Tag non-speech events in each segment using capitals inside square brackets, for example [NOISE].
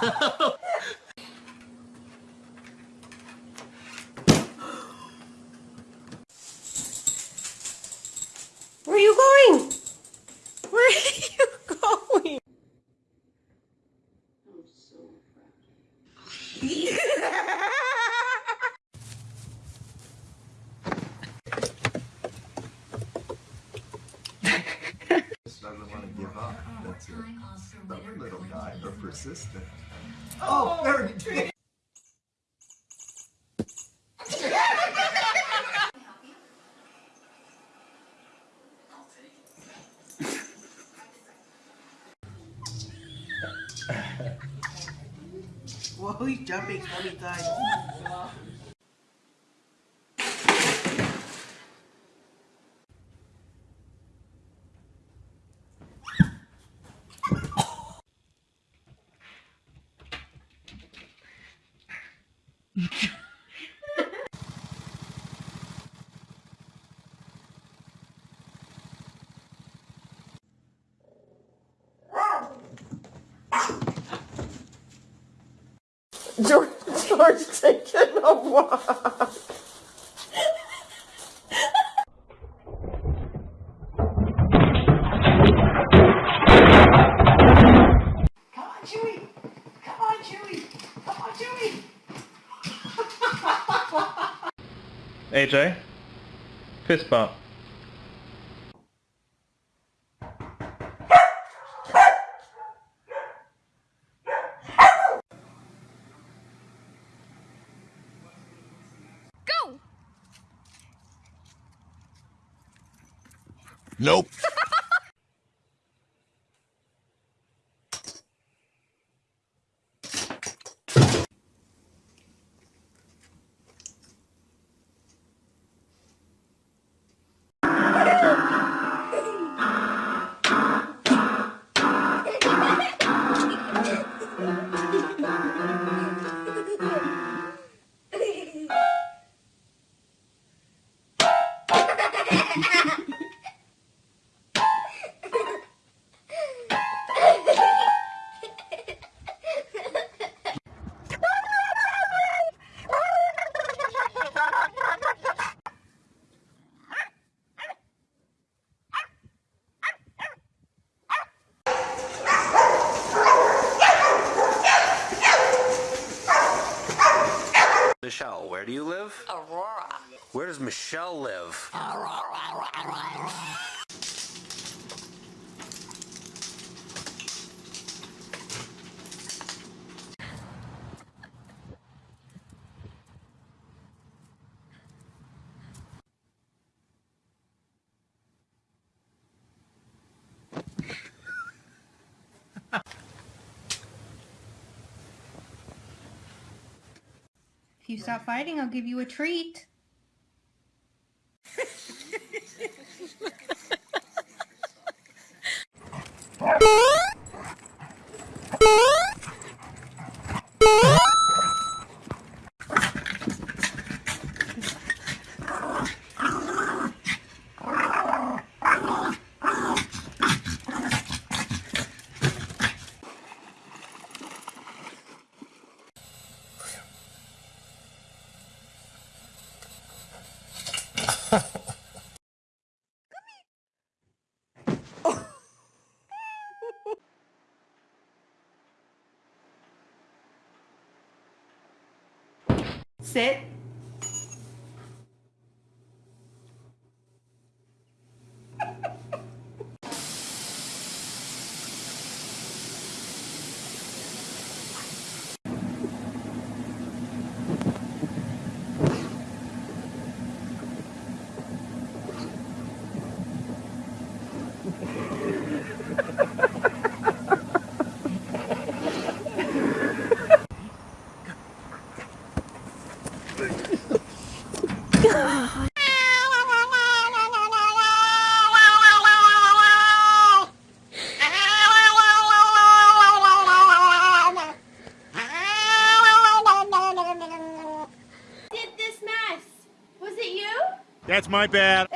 Where are you going? Where are you going? just doesn't want to give up. That's it. Stubborn little guy, but persistent. Oh, there he did. Whoa, he's jumping so many times. [LAUGHS] George, George taking a walk. AJ, fist bump. Where do you live? Does Michelle live? If you stop fighting, I'll give you a treat. Música Sit. Did this mess? Was it you? That's my bad.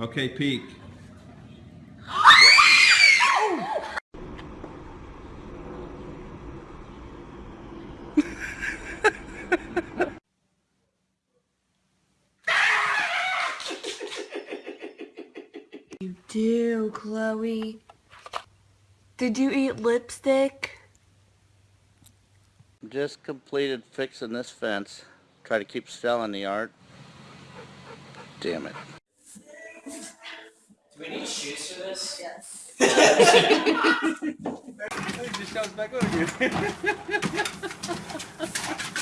Okay, peek. Do, Chloe. Did you eat lipstick? Just completed fixing this fence. Try to keep selling the art. Damn it. Do we need shoes for this? [LAUGHS] It just comes back on again. [LAUGHS]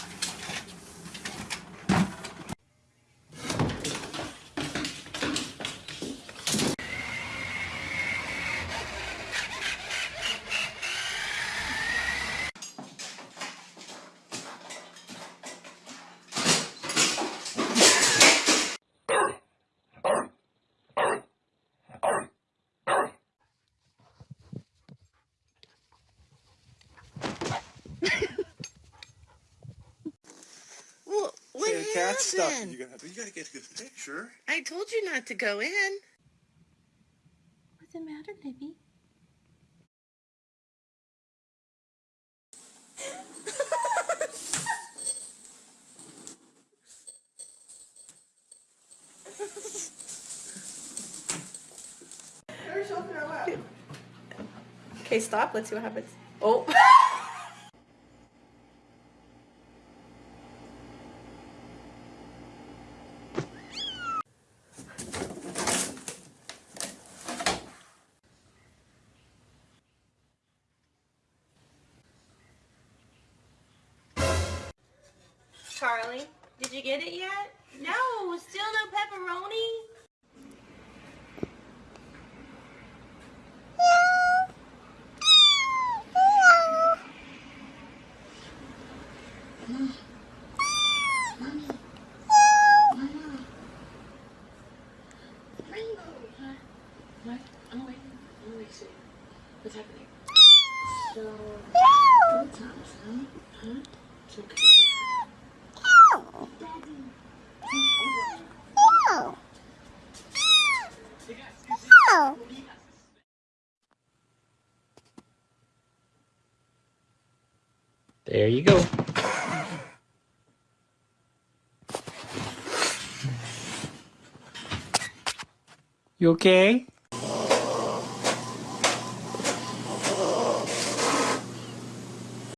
Well, what Hey, cat stuff. happened? You gotta, you gotta get a good picture. I told you not to go in. What's the matter, baby? Okay, stop. Let's see what happens. Oh. [LAUGHS] Charlie, did you get it yet? No, still no pepperoni. What's happening? So, what's up, son? Huh? It's okay. There you go. You okay?